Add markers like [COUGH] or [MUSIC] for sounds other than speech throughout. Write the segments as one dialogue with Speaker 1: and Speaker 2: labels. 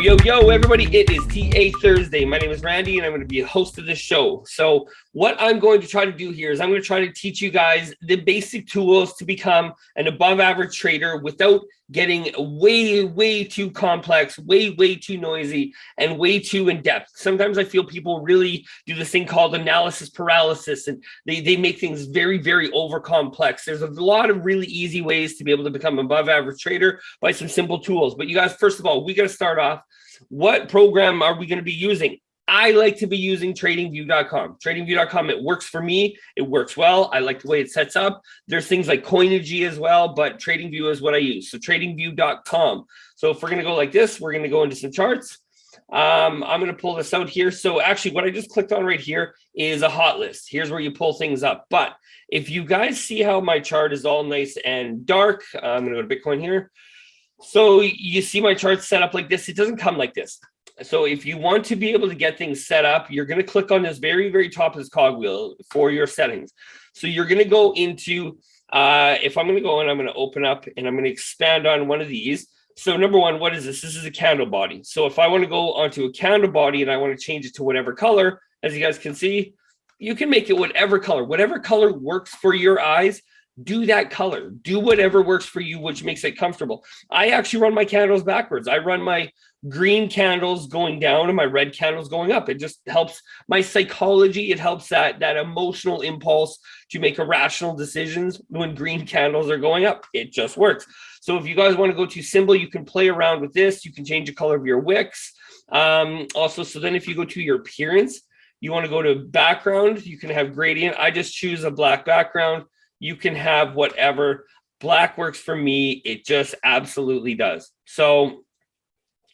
Speaker 1: yo, yo, everybody. It is TA Thursday. My name is Randy, and I'm going to be a host of this show. So, what I'm going to try to do here is I'm going to try to teach you guys the basic tools to become an above average trader without getting way, way too complex, way, way too noisy, and way too in depth. Sometimes I feel people really do this thing called analysis paralysis, and they, they make things very, very over complex. There's a lot of really easy ways to be able to become above average trader by some simple tools. But you guys, first of all, we got to start off. What program are we going to be using? I like to be using tradingview.com. Tradingview.com, it works for me. It works well. I like the way it sets up. There's things like Coinigy as well, but TradingView is what I use. So tradingview.com. So if we're going to go like this, we're going to go into some charts. Um, I'm going to pull this out here. So actually what I just clicked on right here is a hot list. Here's where you pull things up. But if you guys see how my chart is all nice and dark, I'm going to go to Bitcoin here. So you see my chart set up like this. It doesn't come like this. So if you want to be able to get things set up, you're going to click on this very, very top of this cogwheel for your settings. So you're going to go into, uh, if I'm going to go and I'm going to open up and I'm going to expand on one of these. So number one, what is this? This is a candle body. So if I want to go onto a candle body and I want to change it to whatever color, as you guys can see, you can make it whatever color, whatever color works for your eyes do that color do whatever works for you which makes it comfortable. I actually run my candles backwards. I run my green candles going down and my red candles going up. It just helps my psychology. It helps that that emotional impulse to make irrational decisions when green candles are going up. It just works. So if you guys want to go to symbol you can play around with this. You can change the color of your wicks. Um also so then if you go to your appearance you want to go to background you can have gradient. I just choose a black background you can have whatever. Black works for me. It just absolutely does. So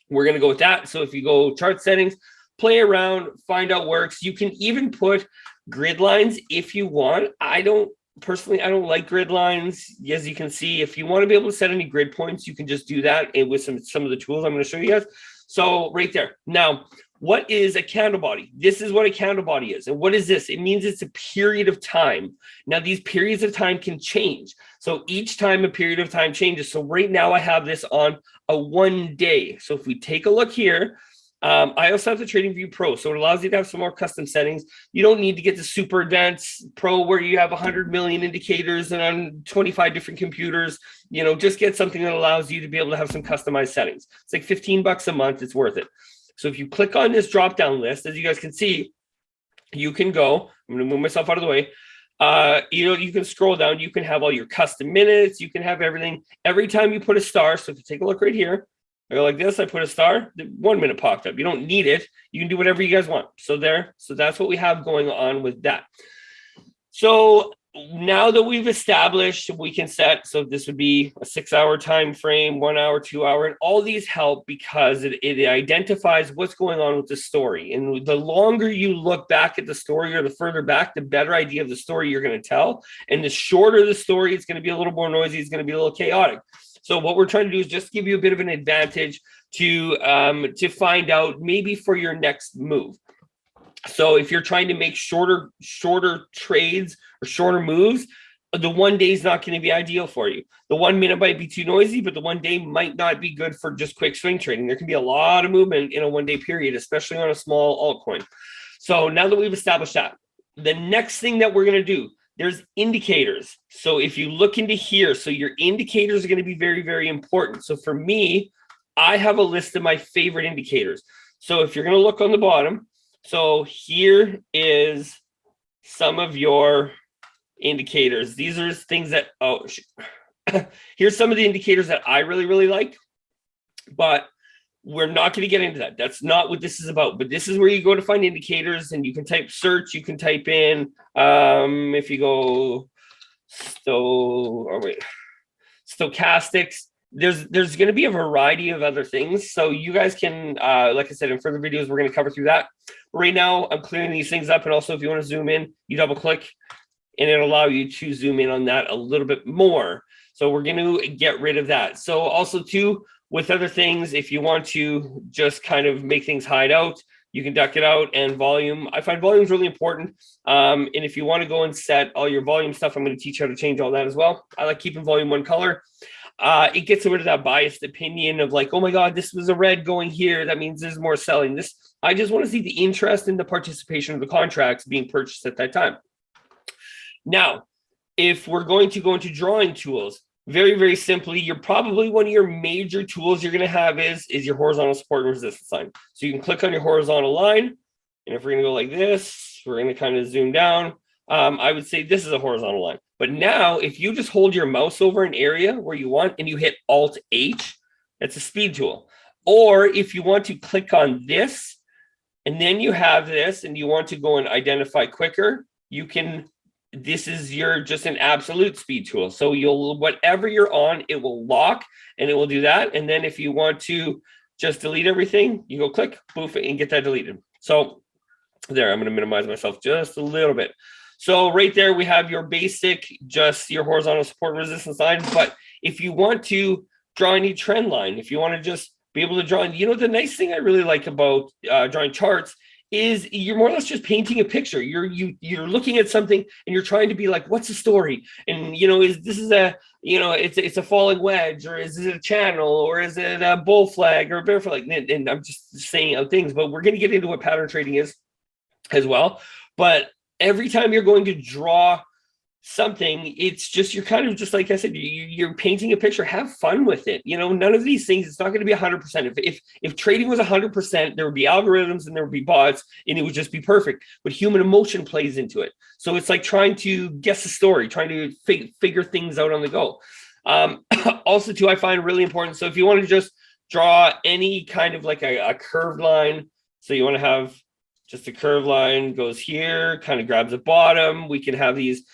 Speaker 1: we're going to go with that. So if you go chart settings, play around, find out works. You can even put grid lines if you want. I don't personally, I don't like grid lines. As you can see, if you want to be able to set any grid points, you can just do that eh, with some, some of the tools I'm going to show you guys. So right there. Now, what is a candle body? This is what a candle body is. And what is this? It means it's a period of time. Now, these periods of time can change. So each time a period of time changes. So right now I have this on a one day. So if we take a look here, um, I also have the Trading View Pro, so it allows you to have some more custom settings. You don't need to get the super advanced Pro where you have 100 million indicators and on 25 different computers. You know, just get something that allows you to be able to have some customized settings. It's like 15 bucks a month. It's worth it. So if you click on this drop down list, as you guys can see, you can go, I'm going to move myself out of the way. Uh, you know, you can scroll down, you can have all your custom minutes, you can have everything. Every time you put a star, so if you take a look right here, I go like this, I put a star, one minute popped up. You don't need it. You can do whatever you guys want. So there, so that's what we have going on with that. So now that we've established we can set so this would be a six hour time frame one hour two hour and all these help because it, it identifies what's going on with the story. And the longer you look back at the story or the further back the better idea of the story you're going to tell. And the shorter the story it's going to be a little more noisy it's going to be a little chaotic. So what we're trying to do is just give you a bit of an advantage to um to find out maybe for your next move so if you're trying to make shorter, shorter trades or shorter moves, the one day is not going to be ideal for you. The one minute might be too noisy, but the one day might not be good for just quick swing trading. There can be a lot of movement in a one day period, especially on a small altcoin. So now that we've established that, the next thing that we're going to do, there's indicators. So if you look into here, so your indicators are going to be very, very important. So for me, I have a list of my favorite indicators. So if you're going to look on the bottom, so here is some of your indicators. These are things that, oh, [COUGHS] here's some of the indicators that I really, really like, but we're not going to get into that. That's not what this is about, but this is where you go to find indicators and you can type search, you can type in, um, if you go, so, oh wait, stochastics, there's there's going to be a variety of other things. So you guys can uh like i said in further videos we're going to cover through that. Right now i'm clearing these things up and also if you want to zoom in you double click and it'll allow you to zoom in on that a little bit more. So we're going to get rid of that. So also too with other things if you want to just kind of make things hide out you can duck it out and volume i find volume is really important. Um and if you want to go and set all your volume stuff i'm going to teach you how to change all that as well. I like keeping volume one color uh, it gets rid of that biased opinion of like, oh my God, this was a red going here. That means there's more selling. This, I just want to see the interest in the participation of the contracts being purchased at that time. Now, if we're going to go into drawing tools, very, very simply, you're probably one of your major tools you're going to have is, is your horizontal support and resistance line. So you can click on your horizontal line. And if we're going to go like this, we're going to kind of zoom down. Um, I would say this is a horizontal line. But now if you just hold your mouse over an area where you want and you hit Alt H, that's a speed tool. Or if you want to click on this and then you have this and you want to go and identify quicker, you can this is your just an absolute speed tool. So you'll whatever you're on, it will lock and it will do that. And then if you want to just delete everything, you go click, poof, and get that deleted. So there, I'm going to minimize myself just a little bit. So right there, we have your basic, just your horizontal support resistance line. But if you want to draw any trend line, if you want to just be able to draw, you know, the nice thing I really like about uh, drawing charts is you're more or less just painting a picture. You're you you're looking at something and you're trying to be like, what's the story? And you know, is this is a you know, it's it's a falling wedge, or is it a channel, or is it a bull flag or a bear flag? And, and I'm just saying out things, but we're going to get into what pattern trading is as well. But every time you're going to draw something it's just you're kind of just like i said you, are painting a picture. Have fun with it. You know none of these things it's not going to be 100 percent. If, if if trading was 100 percent there would be algorithms and there would be bots and it would just be perfect. But human emotion plays into it. So it's like trying to guess a story trying to fig figure things out on the go. Um [COUGHS] also too i find really important so if you want to just draw any kind of like a, a curved line so you want to have just a curved line goes here kind of grabs the bottom we can have these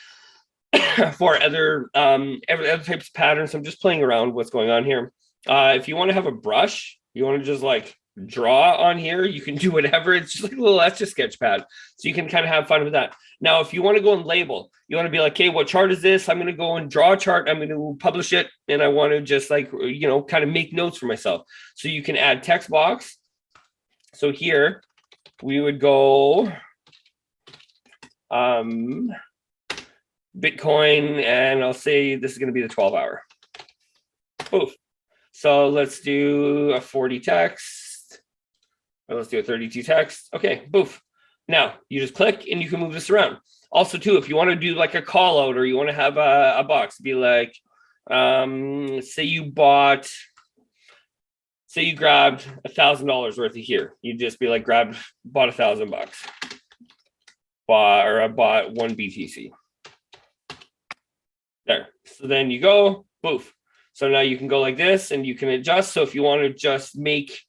Speaker 1: [COUGHS] for other um other types of patterns. I'm just playing around what's going on here. Uh, if you want to have a brush, you want to just like draw on here, you can [LAUGHS] do whatever. It's just like a little etch a sketch pad. So you can kind of have fun with that. Now, if you want to go and label, you want to be like, okay, what chart is this? I'm going to go and draw a chart. I'm going to publish it. And I want to just like, you know, kind of make notes for myself. So you can add text box. So here we would go, um, Bitcoin, and I'll say this is going to be the 12 hour. Oof. So let's do a 40 text. Or let's do a 32 text. Okay, boof. Now you just click and you can move this around. Also, too, if you want to do like a call out or you want to have a, a box, be like, um, say you bought, say you grabbed a thousand dollars worth of here. you'd just be like, grab, bought a thousand bucks, bought or I bought one BTC. There. So then you go, boof. So now you can go like this and you can adjust. So if you want to just make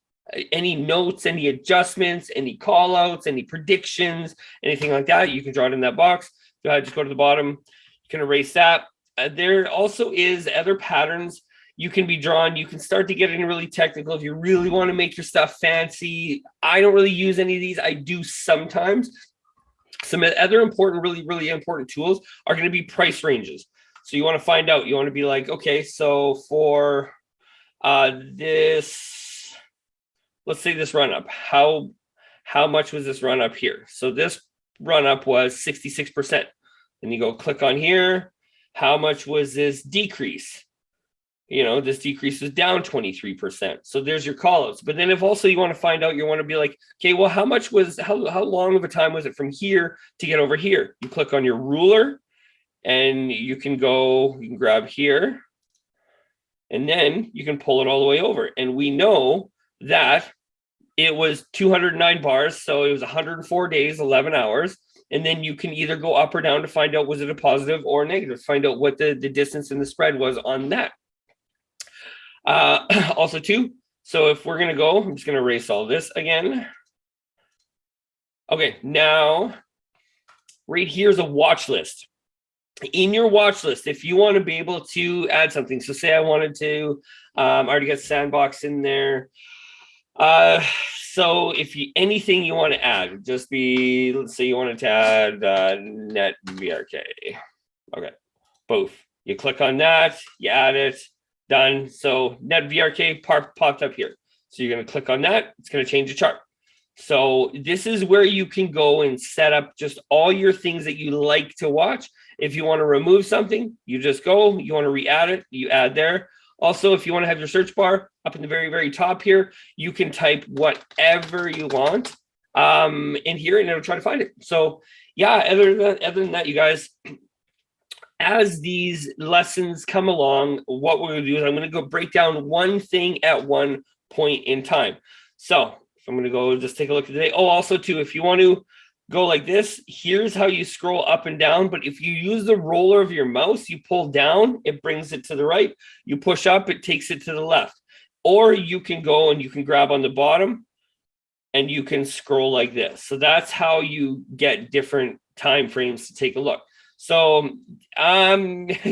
Speaker 1: any notes, any adjustments, any call outs, any predictions, anything like that, you can draw it in that box. Go ahead, just go to the bottom. You can erase that. Uh, there also is other patterns you can be drawn. You can start to get in really technical if you really want to make your stuff fancy. I don't really use any of these. I do sometimes. Some other important, really, really important tools are going to be price ranges. So you want to find out, you want to be like, okay, so for uh, this, let's say this run up, how, how much was this run up here? So this run up was 66%. And you go click on here. How much was this decrease? You know, this decrease was down 23%. So there's your call outs. But then if also you want to find out, you want to be like, okay, well, how much was, how, how long of a time was it from here to get over here? You click on your ruler and you can go, you can grab here, and then you can pull it all the way over. And we know that it was 209 bars, so it was 104 days, 11 hours. And then you can either go up or down to find out was it a positive or negative, find out what the, the distance and the spread was on that. Uh, [CLEARS THROAT] also too, so if we're gonna go, I'm just gonna erase all this again. Okay, now right here is a watch list in your watch list, if you want to be able to add something, so say I wanted to, um, I already got sandbox in there. Uh, so if you anything you want to add, just be, let's say you wanted to add uh, net VRK. Okay, both. You click on that, you add it, done. So NetVRk popped up here. So you're going to click on that. It's going to change the chart. So this is where you can go and set up just all your things that you like to watch. If you want to remove something, you just go, you want to re-add it, you add there. Also, if you want to have your search bar up in the very, very top here, you can type whatever you want um, in here and it'll try to find it. So yeah, other than, other than that, you guys, as these lessons come along, what we're gonna do is I'm gonna go break down one thing at one point in time. So I'm gonna go just take a look today. Oh, also too, if you want to go like this, here's how you scroll up and down. But if you use the roller of your mouse, you pull down, it brings it to the right. You push up, it takes it to the left. Or you can go and you can grab on the bottom and you can scroll like this. So that's how you get different time frames to take a look. So um, [LAUGHS]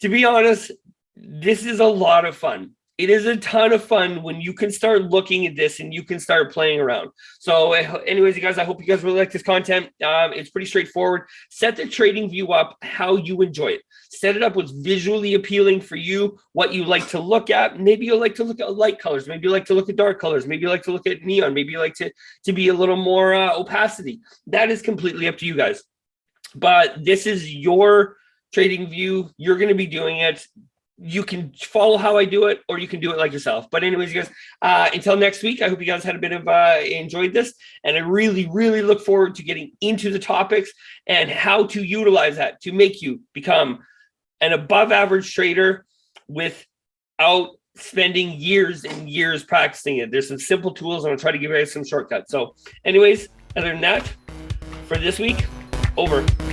Speaker 1: to be honest, this is a lot of fun it is a ton of fun when you can start looking at this and you can start playing around. So anyways, you guys, I hope you guys really like this content. Um, it's pretty straightforward. Set the trading view up how you enjoy it. Set it up what's visually appealing for you, what you like to look at. Maybe you like to look at light colors. Maybe you like to look at dark colors. Maybe you like to look at neon. Maybe you like to, to be a little more uh, opacity. That is completely up to you guys. But this is your trading view. You're going to be doing it you can follow how I do it, or you can do it like yourself. But anyways, you guys, uh, until next week, I hope you guys had a bit of uh, enjoyed this, and I really, really look forward to getting into the topics and how to utilize that to make you become an above average trader without spending years and years practicing it. There's some simple tools. I'm gonna try to give you guys some shortcuts. So anyways, other than that, for this week, over.